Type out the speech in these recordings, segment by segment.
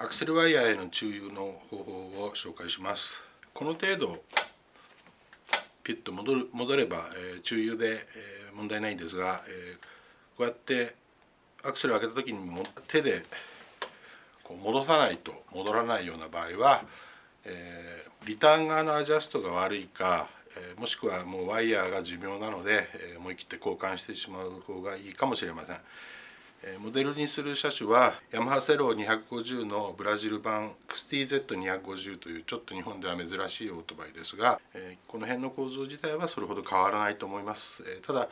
アクセルワイヤーへの注油の方法を紹介しますこの程度ピッと戻る戻れば、えー、注油で、えー、問題ないんですが、えー、こうやってアクセルを開けた時にも手でこう戻さないと戻らないような場合は、えー、リターン側のアジャストが悪いか、え、もしくはもうワイヤーが寿命なので、え、思い切って交換してしまう方がいいかもしれません。モデルにする車種はヤマハセロー250のブラジル版 XTZ250 というちょっと日本では珍しいオートバイですがこの辺の構造自体はそれほど変わらないと思いますただ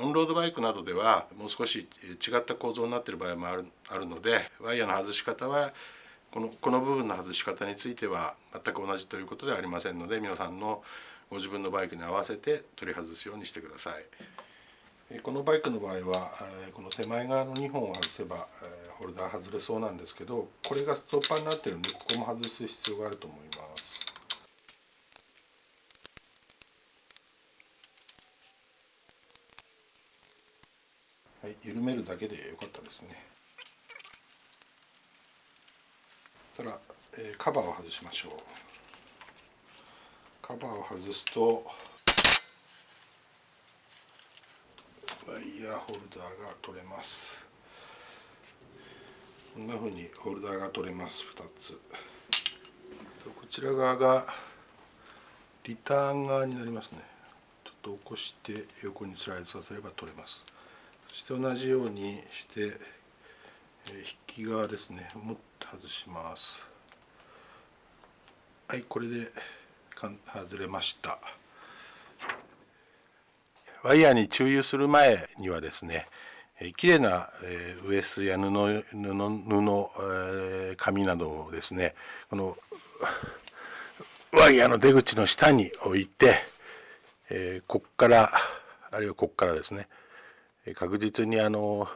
オンロードバイクなどではもう少し違った構造になっている場合もあるあるのでワイヤーの外し方はこのこの部分の外し方については全く同じということではありませんので皆さんのご自分のバイクに合わせて取り外すようにしてください。このバイクの場合はこの手前側の2本を外せばホルダー外れそうなんですけどこれがストッパーになってるんでここも外す必要があると思います。はい緩めるだけでよかったですね。そしたらカバーを外しましょう。カバーを外すとワイヤーホルダーが取れます。こんな風にホルダーが取れます2つ。こちら側がリターン側になりますね。ちょっと起こして横にスライドさせれば取れます。そして同じようにして引き側ですねもっと外します。はいこれで外れました。ワイヤーに注油する前にはですね綺麗な、えウエスや布布布、え紙などをですねこのワイヤーの出口の下に置いて、えこっからあるいはこっからですね確実にあの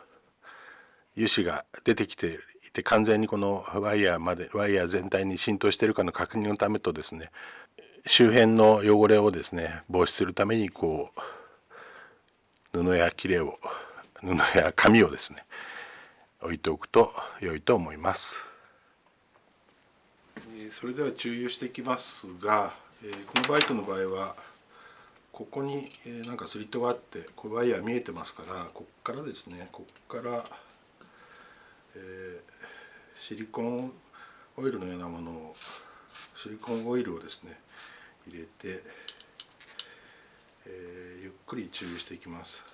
油脂が出てきていて完全にこのワイヤーまでワイヤー全体に浸透しているかの確認のためとですね周辺の汚れをですね防止するためにこう布や切れを布や紙をですね置いておくと良いと思います。それでは注油していきますがこのバイクの場合はここになんかスリットがあってこれワイヤー見えてますからこっからですねこっから、えー、シリコンオイルのようなものをシリコンオイルをですね入れてえー、くり注意していきます。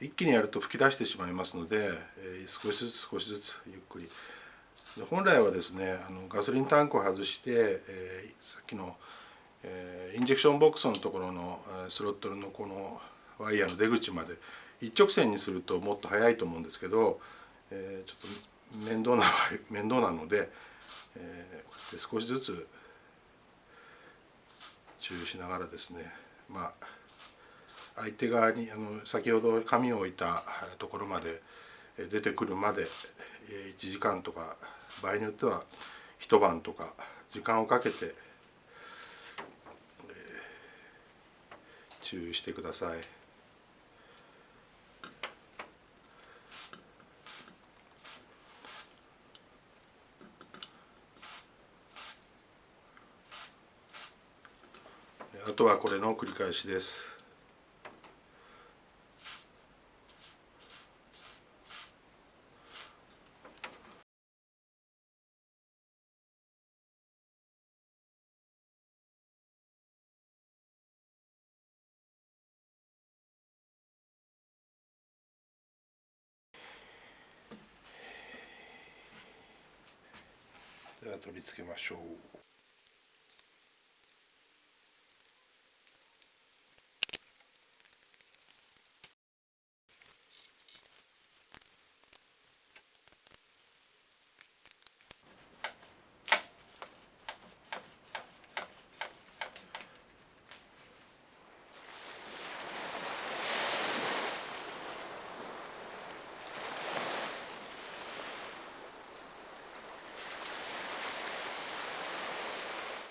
一気にやると吹き出してしまいますので、えー、少しずつ少しずつゆっくり。で本来はですねあのガソリンタンクを外して、えー、さっきの、えー、インジェクションボックスのところのスロットルのこのワイヤーの出口まで一直線にするともっと速いと思うんですけど、えー、ちょっと面倒な面倒なので、えー、少しずつ注意しながらですねまあ相手側にあの先ほど紙を置いたところまで出てくるまで1時間とか場合によっては一晩とか時間をかけて注意してください。あとはこれの繰り返しです。では取り付けましょう。